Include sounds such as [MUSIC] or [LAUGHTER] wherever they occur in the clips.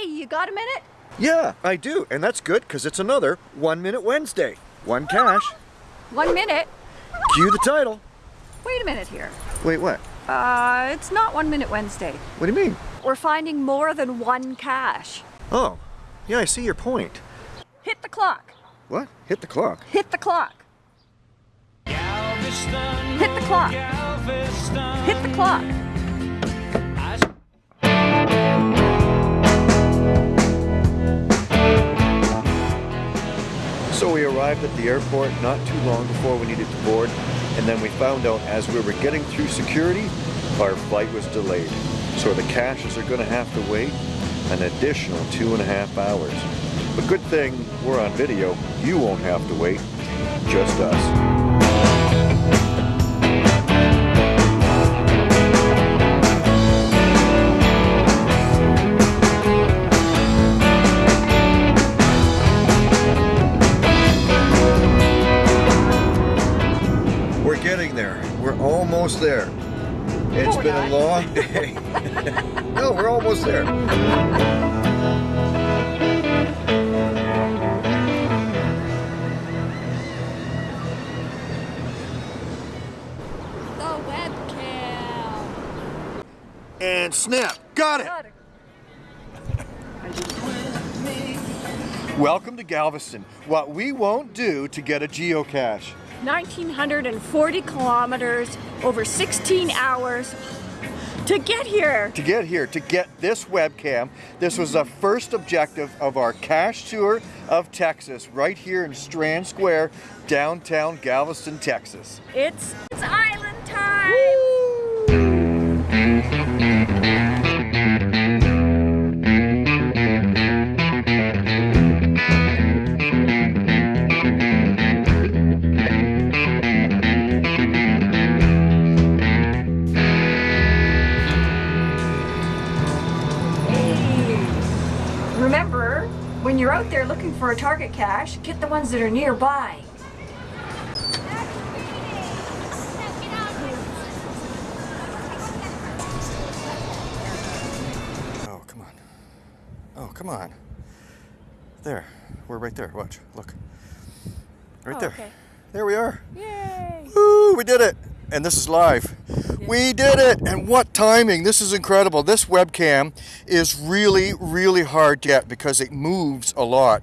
Hey, you got a minute? Yeah, I do, and that's good because it's another One Minute Wednesday. One cache. One minute? Cue the title. Wait a minute here. Wait, what? Uh, it's not One Minute Wednesday. What do you mean? We're finding more than one cache. Oh, yeah, I see your point. Hit the clock. What? Hit the clock. Hit the clock. Galveston, Hit the clock. Galveston. Hit the clock. Arrived at the airport not too long before we needed to board, and then we found out as we were getting through security, our flight was delayed. So the caches are gonna have to wait an additional two and a half hours. But good thing we're on video, you won't have to wait, just us. It's we're been a long day. [LAUGHS] no, we're almost there. The webcam. And snap. Got it. Got it. Welcome to Galveston. What we won't do to get a geocache. 1940 kilometers over 16 hours to get here. To get here, to get this webcam, this was the first objective of our cache tour of Texas, right here in Strand Square, downtown Galveston, Texas. It's, it's island time. Hey. For a target cache, get the ones that are nearby. Oh, come on. Oh, come on. There. We're right there. Watch. Look. Right Oh, there. okay. There we are. Yay! Woo, we did it. And this is live. We did it. And what timing. This is incredible. This webcam is really, really hard to get because it moves a lot.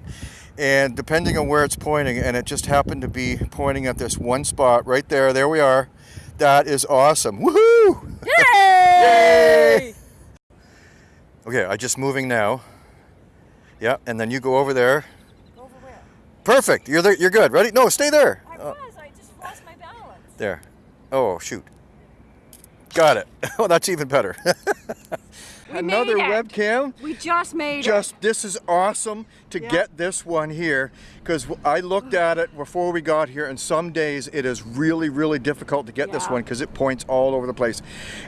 And depending on where it's pointing, and it just happened to be pointing at this one spot right there. There we are. That is awesome. Woohoo! Yay! [LAUGHS] Okay, I'm just moving now. Yeah, and then you go over there. Over where? Perfect. You're there. You're good. Ready? No, stay there. I Uh, was, I just lost my balance. there. Oh, shoot. Got it. [LAUGHS] Oh, that's even better. [LAUGHS] We Another it. webcam. We just made Just this is awesome to Yeah. get this one here because I looked at it before we got here, and some days it is really, really difficult to get this one because it points all over the place.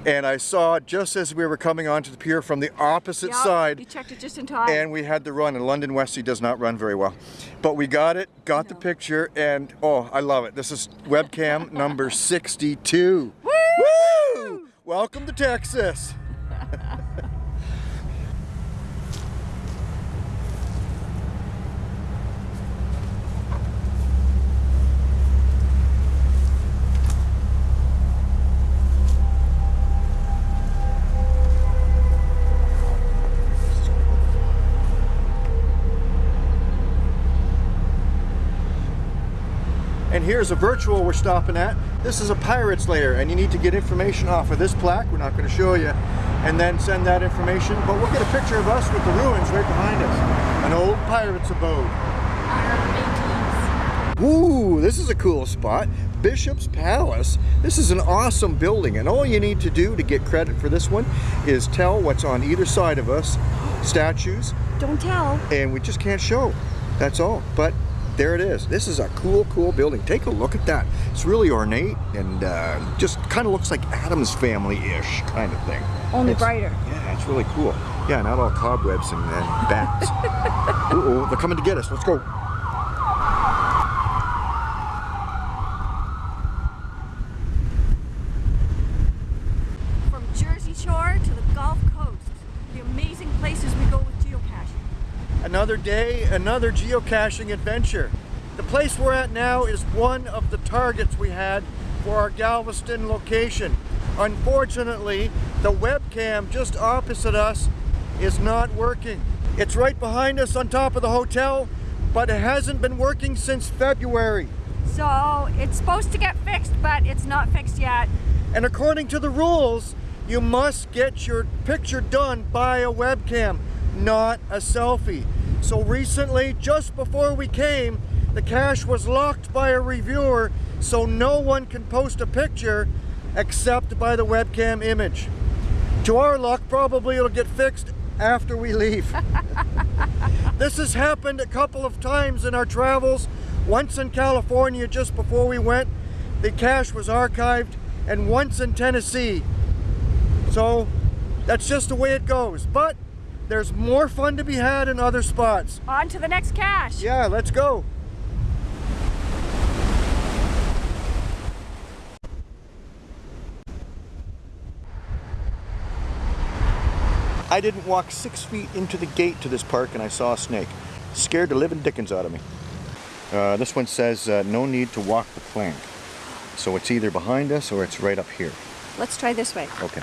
And I saw it just as we were coming onto the pier from the opposite it. Yep, side. You checked it just in time. and we had to run and London Westie does not run very well but we got it got the picture and oh I love it this is webcam [LAUGHS] number 62 Woo! Woo! welcome to Texas And here's a virtual we're stopping at. This is a pirate's lair and you need to get information off of this plaque. We're not going to show you. And then send that information. But we'll get a picture of us with the ruins right behind us. An old pirate's abode. Ooh, this is a cool spot. Bishop's Palace. This is an awesome building and all you need to do to get credit for this one is tell what's on either side of us. Statues, Don't tell. and we just can't show. That's all. But there it is. This is a cool, cool building. Take a look at that. It's really ornate and uh, just kind of looks like Addams family-ish kind of thing. Only It's- brighter. Yeah, it's really cool. Yeah, not all cobwebs and, and bats. [LAUGHS] Uh-oh, they're coming to get us. Let's go. From Jersey Shore to the Gulf Coast, the amazing places we go with geocaching. Another day, another geocaching adventure. The place we're at now is one of the targets we had for our Galveston location. Unfortunately, the webcam just opposite us is not working. It's right behind us on top of the hotel, but it hasn't been working since February. So it's supposed to get fixed, but it's not fixed yet. And according to the rules, you must get your picture done by a webcam, not a selfie. So recently, just before we came, the cache was locked by a reviewer so no one can post a picture except by the webcam image. To our luck, probably it'll get fixed after we leave. [LAUGHS] this has happened a couple of times in our travels. Once in California just before we went, the cache was archived, and once in Tennessee. So that's just the way it goes. But there's more fun to be had in other spots. On to the next cache. Yeah, let's go. I didn't walk six feet into the gate to this park and I saw a snake. Scared the living dickens out of me. Uh, this one says uh, no need to walk the plank. So it's either behind us or it's right up here. Let's try this way. Okay.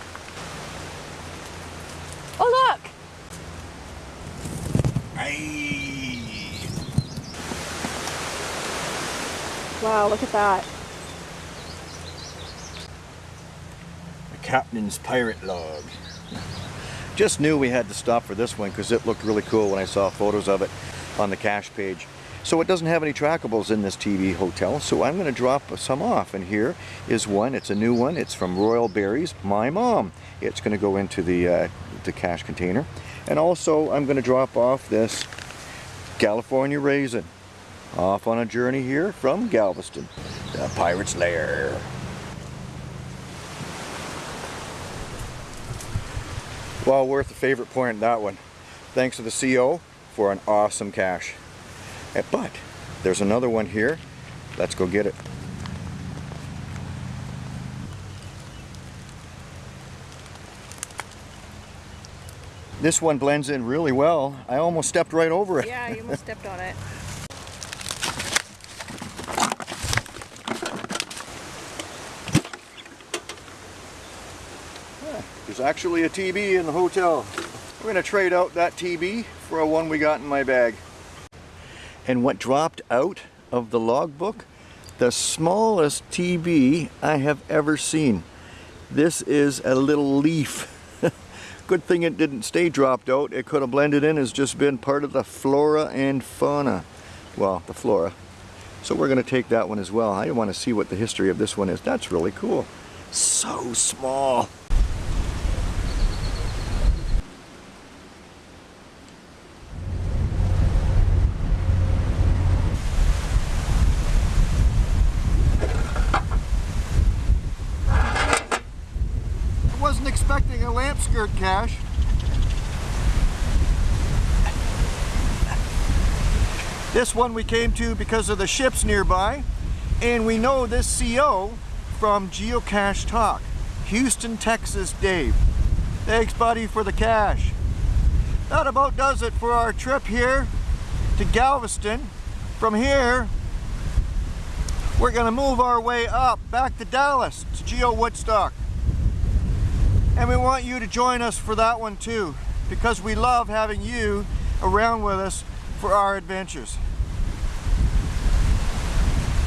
Oh, look! Wow, look at that. The captain's pirate log. Just knew we had to stop for this one because it looked really cool when I saw photos of it on the cache page. So it doesn't have any trackables in this TB hotel, so I'm going to drop some off. And here is one. It's a new one. It's from Royal Berries, my mom. It's going to go into the, uh, the cache container. And also, I'm going to drop off this California Raisin. Off on a journey here from Galveston, the Pirate's Lair. Well worth the favorite point that one. Thanks to the CO for an awesome cache. Eh, But there's another one here. Let's go get it. This one blends in really well. I almost stepped right over it. Yeah, you almost stepped on it. There's actually a TB in the hotel. We're gonna trade out that TB for a one we got in my bag. And what dropped out of the logbook? The smallest TB I have ever seen. This is a little leaf. Good thing it didn't stay dropped out. It could have blended in as just been part of the flora and fauna. Well, the flora. So we're gonna take that one as well. I want to see what the history of this one is. That's really cool. So small. I wasn't skirt cache. This one we came to because of the ships nearby, and we know this CO from Geocache Talk. Houston, Texas, Dave. Thanks, buddy, for the cache. That about does it for our trip here to Galveston. From here, we're gonna move our way up back to Dallas to Geo Woodstock. And we want you to join us for that one too, because we love having you around with us for our adventures.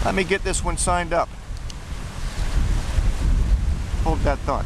Let me get this one signed up. Hold that thought.